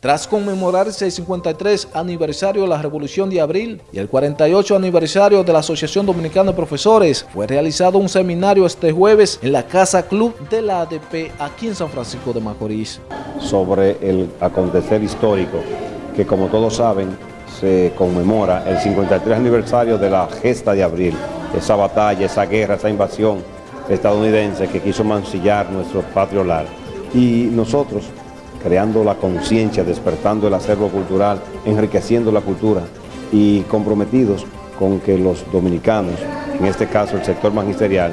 Tras conmemorarse el 53 aniversario de la Revolución de Abril y el 48 aniversario de la Asociación Dominicana de Profesores, fue realizado un seminario este jueves en la Casa Club de la ADP aquí en San Francisco de Macorís. Sobre el acontecer histórico que como todos saben se conmemora el 53 aniversario de la gesta de Abril, esa batalla, esa guerra, esa invasión estadounidense que quiso mancillar nuestro patrio lar. Y nosotros creando la conciencia, despertando el acervo cultural, enriqueciendo la cultura y comprometidos con que los dominicanos, en este caso el sector magisterial,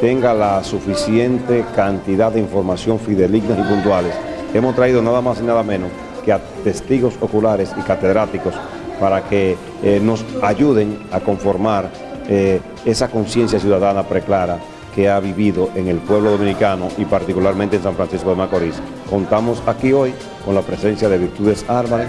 tenga la suficiente cantidad de información fidelignas y puntuales. Hemos traído nada más y nada menos que a testigos oculares y catedráticos para que eh, nos ayuden a conformar eh, esa conciencia ciudadana preclara que ha vivido en el pueblo dominicano y particularmente en San Francisco de Macorís. Contamos aquí hoy con la presencia de Virtudes Álvarez,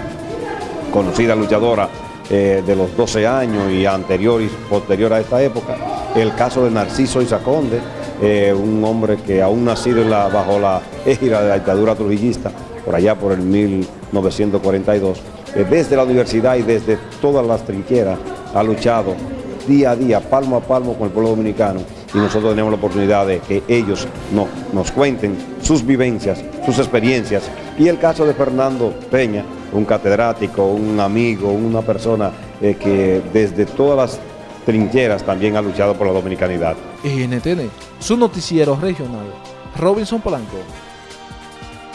conocida luchadora eh, de los 12 años y anterior y posterior a esta época, el caso de Narciso Isaconde, eh, un hombre que aún nacido bajo la égida de la dictadura trujillista, por allá por el 1942, eh, desde la universidad y desde todas las trincheras ha luchado día a día, palmo a palmo con el pueblo dominicano y nosotros tenemos la oportunidad de que ellos nos cuenten sus vivencias, sus experiencias y el caso de Fernando Peña, un catedrático, un amigo, una persona eh, que desde todas las trincheras también ha luchado por la dominicanidad. NTN, su noticiero regional, Robinson Polanco.